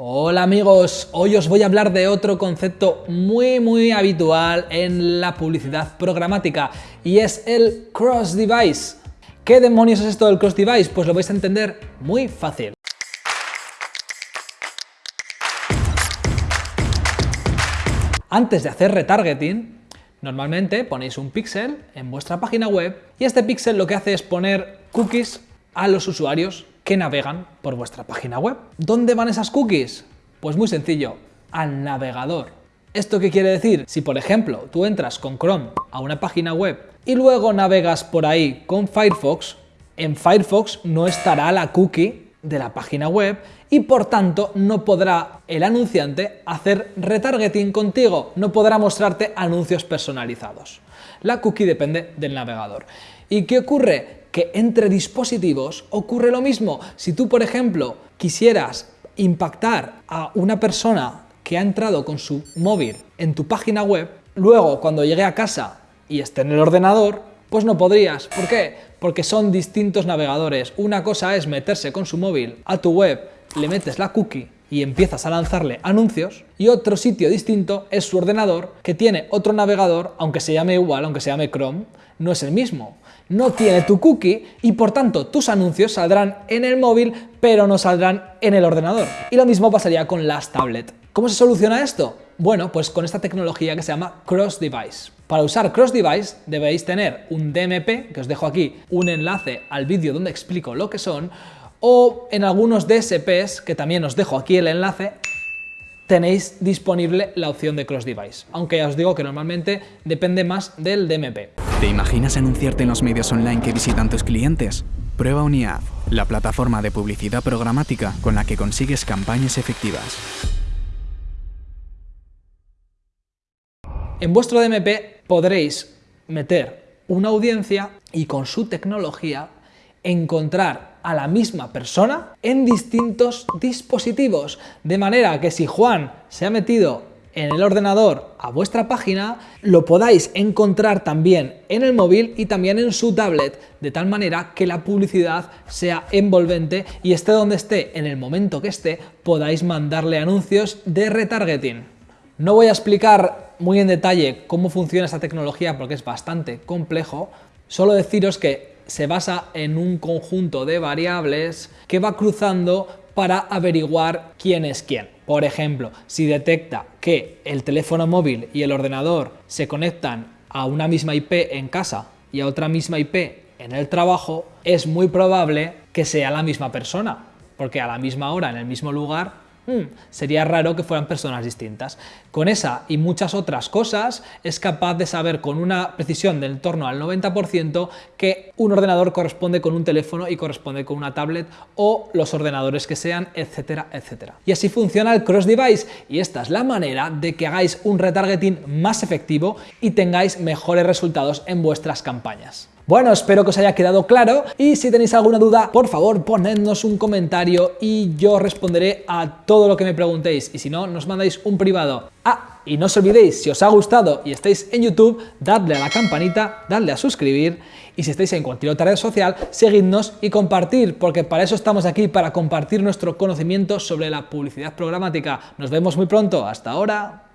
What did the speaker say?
Hola amigos, hoy os voy a hablar de otro concepto muy muy habitual en la publicidad programática y es el cross device. ¿Qué demonios es esto del cross device? Pues lo vais a entender muy fácil. Antes de hacer retargeting, normalmente ponéis un píxel en vuestra página web y este píxel lo que hace es poner cookies a los usuarios que navegan por vuestra página web. ¿Dónde van esas cookies? Pues muy sencillo, al navegador. ¿Esto qué quiere decir? Si por ejemplo tú entras con Chrome a una página web y luego navegas por ahí con Firefox, en Firefox no estará la cookie de la página web y por tanto no podrá el anunciante hacer retargeting contigo, no podrá mostrarte anuncios personalizados. La cookie depende del navegador. ¿Y qué ocurre? Entre dispositivos ocurre lo mismo. Si tú, por ejemplo, quisieras impactar a una persona que ha entrado con su móvil en tu página web, luego cuando llegue a casa y esté en el ordenador, pues no podrías. ¿Por qué? Porque son distintos navegadores. Una cosa es meterse con su móvil a tu web, le metes la cookie y empiezas a lanzarle anuncios y otro sitio distinto es su ordenador que tiene otro navegador, aunque se llame igual, aunque se llame Chrome, no es el mismo no tiene tu cookie y por tanto tus anuncios saldrán en el móvil pero no saldrán en el ordenador. Y lo mismo pasaría con las tablets. ¿Cómo se soluciona esto? Bueno, pues con esta tecnología que se llama Cross Device. Para usar Cross Device debéis tener un DMP, que os dejo aquí un enlace al vídeo donde explico lo que son, o en algunos DSPs, que también os dejo aquí el enlace, tenéis disponible la opción de Cross Device, aunque ya os digo que normalmente depende más del DMP. ¿Te imaginas anunciarte en los medios online que visitan tus clientes? Prueba UniAd, la plataforma de publicidad programática con la que consigues campañas efectivas. En vuestro DMP podréis meter una audiencia y con su tecnología encontrar a la misma persona en distintos dispositivos. De manera que si Juan se ha metido en el ordenador a vuestra página, lo podáis encontrar también en el móvil y también en su tablet, de tal manera que la publicidad sea envolvente y esté donde esté, en el momento que esté, podáis mandarle anuncios de retargeting. No voy a explicar muy en detalle cómo funciona esta tecnología porque es bastante complejo, solo deciros que se basa en un conjunto de variables que va cruzando para averiguar quién es quién. Por ejemplo, si detecta que el teléfono móvil y el ordenador se conectan a una misma IP en casa y a otra misma IP en el trabajo, es muy probable que sea la misma persona, porque a la misma hora, en el mismo lugar, Hmm, sería raro que fueran personas distintas. Con esa y muchas otras cosas es capaz de saber con una precisión del torno al 90% que un ordenador corresponde con un teléfono y corresponde con una tablet o los ordenadores que sean, etcétera, etcétera. Y así funciona el cross device y esta es la manera de que hagáis un retargeting más efectivo y tengáis mejores resultados en vuestras campañas. Bueno, espero que os haya quedado claro y si tenéis alguna duda, por favor ponednos un comentario y yo responderé a todo lo que me preguntéis y si no, nos mandáis un privado. Ah, y no os olvidéis, si os ha gustado y estáis en YouTube, dadle a la campanita, dadle a suscribir y si estáis en cualquier otra red social, seguidnos y compartir, porque para eso estamos aquí, para compartir nuestro conocimiento sobre la publicidad programática. Nos vemos muy pronto, hasta ahora.